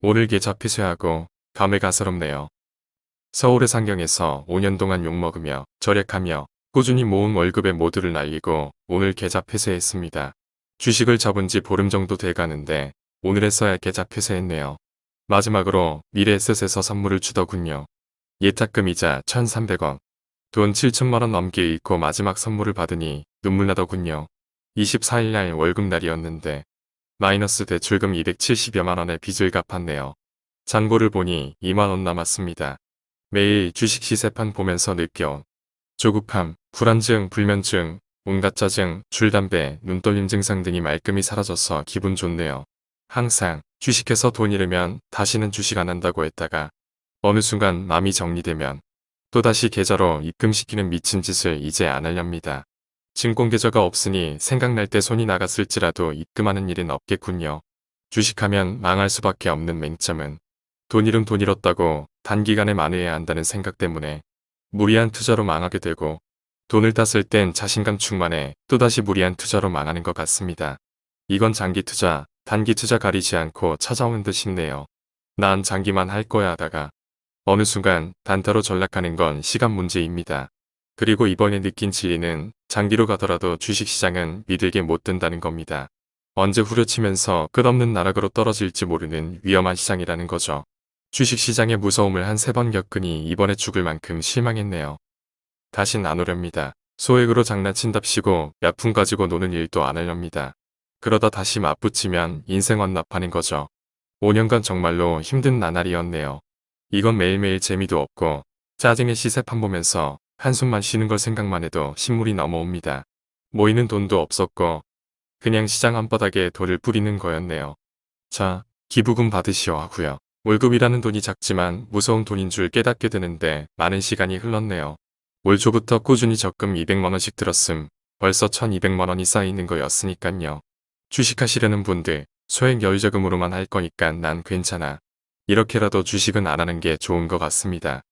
오늘 계좌 폐쇄하고 감회가스럽네요. 서울의 상경에서 5년 동안 욕먹으며 절약하며 꾸준히 모은 월급의 모두를 날리고 오늘 계좌 폐쇄했습니다. 주식을 접은 지 보름 정도 돼가는데 오늘에서야 계좌 폐쇄했네요. 마지막으로 미래에셋에서 선물을 주더군요. 예탁금이자 1,300원. 돈 7천만원 넘게 잃고 마지막 선물을 받으니 눈물 나더군요. 24일날 월급날이었는데 마이너스 대출금 270여만원의 빚을 갚았네요. 잔고를 보니 2만원 남았습니다. 매일 주식 시세판 보면서 느껴 조급함, 불안증, 불면증, 온갖 짜증, 줄담배, 눈떨림 증상 등이 말끔히 사라져서 기분 좋네요. 항상 주식해서 돈 잃으면 다시는 주식 안 한다고 했다가 어느 순간 마음이 정리되면 또다시 계좌로 입금시키는 미친 짓을 이제 안 하렵니다. 증권계좌가 없으니 생각날 때 손이 나갔을지라도 입금하는 일은 없겠군요. 주식하면 망할 수밖에 없는 맹점은 돈 잃음 돈 잃었다고 단기간에 만회해야 한다는 생각 때문에 무리한 투자로 망하게 되고 돈을 땄을 땐 자신감 충만해 또다시 무리한 투자로 망하는 것 같습니다. 이건 장기 투자, 단기 투자 가리지 않고 찾아오는 듯 싶네요. 난 장기만 할 거야 하다가 어느 순간 단타로 전락하는 건 시간 문제입니다. 그리고 이번에 느낀 진리는 장기로 가더라도 주식시장은 믿을게 못 든다는 겁니다. 언제 후려치면서 끝없는 나락으로 떨어질지 모르는 위험한 시장이라는 거죠. 주식시장의 무서움을 한 세 번 겪으니 이번에 죽을 만큼 실망했네요. 다신 안 오렵니다. 소액으로 장난친답시고 몇푼 가지고 노는 일도 안 하렵니다. 그러다 다시 맞붙이면 인생 완납하는 거죠. 5년간 정말로 힘든 나날이었네요. 이건 매일매일 재미도 없고 짜증의 시세판 보면서 한숨만 쉬는 걸 생각만 해도 신물이 넘어옵니다. 모이는 돈도 없었고 그냥 시장 한바닥에 돌을 뿌리는 거였네요. 자, 기부금 받으시오 하고요. 월급이라는 돈이 작지만 무서운 돈인 줄 깨닫게 되는데 많은 시간이 흘렀네요. 올 초부터 꾸준히 적금 200만원씩 들었음 벌써 1200만원이 쌓이는 거였으니깐요. 주식하시려는 분들 소액 여유자금으로만 할 거니까 난 괜찮아. 이렇게라도 주식은 안 하는 게 좋은 것 같습니다.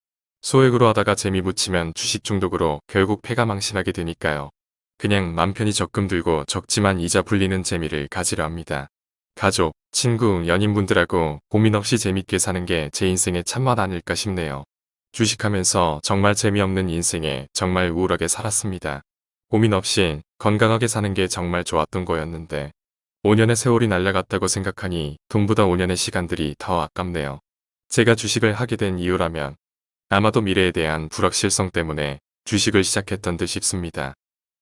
소액으로 하다가 재미 붙이면 주식 중독으로 결국 패가 망신하게 되니까요. 그냥 맘 편히 적금 들고 적지만 이자 불리는 재미를 가지려 합니다. 가족, 친구, 연인분들하고 고민 없이 재밌게 사는 게 제 인생의 참맛 아닐까 싶네요. 주식하면서 정말 재미없는 인생에 정말 우울하게 살았습니다. 고민 없이 건강하게 사는 게 정말 좋았던 거였는데 5년의 세월이 날아갔다고 생각하니 돈보다 5년의 시간들이 더 아깝네요. 제가 주식을 하게 된 이유라면 아마도 미래에 대한 불확실성 때문에 주식을 시작했던 듯 싶습니다.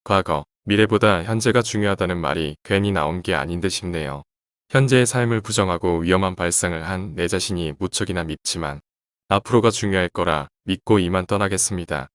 과거, 미래보다 현재가 중요하다는 말이 괜히 나온 게 아닌 듯 싶네요. 현재의 삶을 부정하고 위험한 발상을 한 내 자신이 무척이나 밉지만 앞으로가 중요할 거라 믿고 이만 떠나겠습니다.